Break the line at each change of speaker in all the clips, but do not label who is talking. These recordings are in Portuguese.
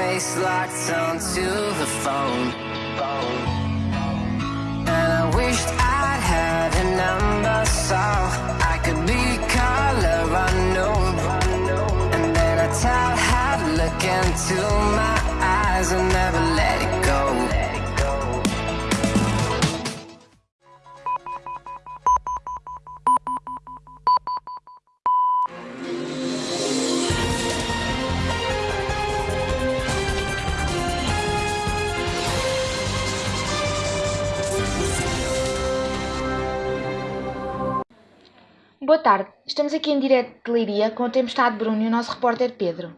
face locked onto the phone. And I wished I'd had a number so I could be color unknown. And then I tell her to look into my eyes and never
Boa tarde, estamos aqui em direto de Leiria com a Tempestade Bruno e o nosso repórter Pedro.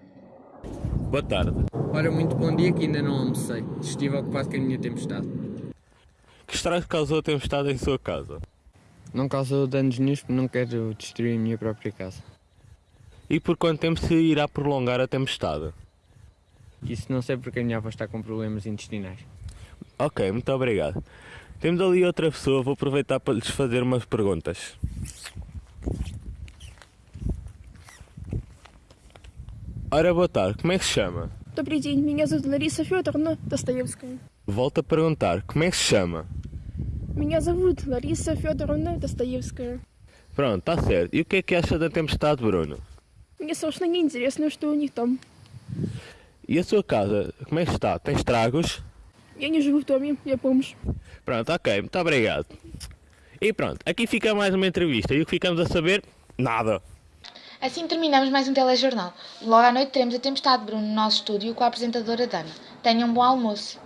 Boa tarde.
Ora, muito bom dia que ainda não almocei. Estive ocupado com a minha tempestade.
Que estrago causou a tempestade em sua casa?
Não causou danos nenhum porque não quero destruir a minha própria casa.
E por quanto tempo se irá prolongar a tempestade?
Isso não sei porque a minha avó está com problemas intestinais.
Ok, muito obrigado. Temos ali outra pessoa, vou aproveitar para lhes fazer umas perguntas. Ora, boa tarde, como é que se chama?
Добрый день, меня зовут Лариса Федоровна Достоевская.
Volto a perguntar, como é que se chama?
Меня зовут Лариса Федоровна Достоевская.
Pronto, está certo. E o que é que acha da tempestade, Bruno?
Мне совершенно не интересно, что у них там.
E a sua casa, como é que está? Tem estragos?
Я не живу в доме, я бомж.
Pronto, ok, muito obrigado. E pronto, aqui fica mais uma entrevista. E o que ficamos a saber? Nada.
Assim terminamos mais um telejornal. Logo à noite teremos a Tempestade Bruno no nosso estúdio com a apresentadora Dana. Tenham um bom almoço.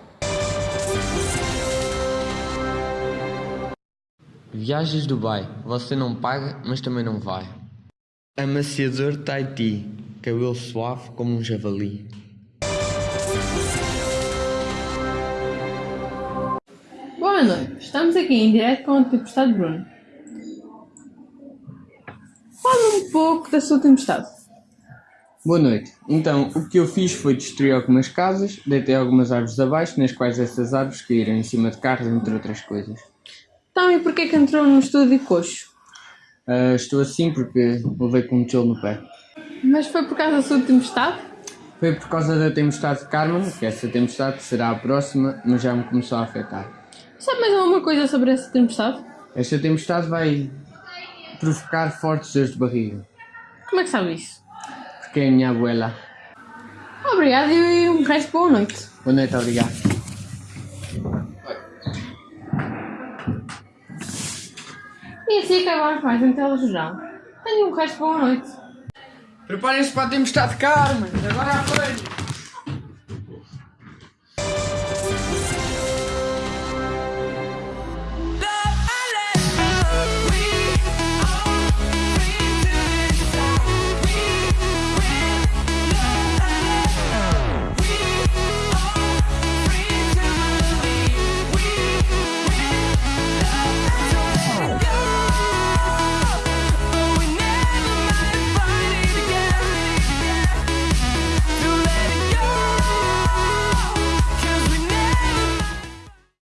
Viagens Dubai. Você não paga, mas também não vai. Amaciador Tahiti. Cabelo suave como um javali.
Boa noite, estamos aqui em direto com a Tempestade Bruno. Fala um pouco da sua tempestade.
Boa noite. Então, o que eu fiz foi destruir algumas casas, deitei algumas árvores abaixo, nas quais essas árvores caíram em cima de carros, entre outras coisas.
Então, e porquê que entrou no estúdio coxo?
Ah, estou assim porque levei com um tijolo no pé.
Mas foi por causa da sua tempestade?
Foi por causa da tempestade de Carmen, que essa tempestade será a próxima, mas já me começou a afetar.
Sabe mais alguma coisa sobre essa tempestade?
Esta tempestade vai provocar fortes dores de barriga,
Como é que sabe isso?
porque é a minha abuela.
Obrigado e um resto de boa noite.
Boa noite, obrigado.
E assim acabamos mais um telejornal. Tenham um resto de boa noite.
Preparem-se para a tempestade de Carmen, agora à frente!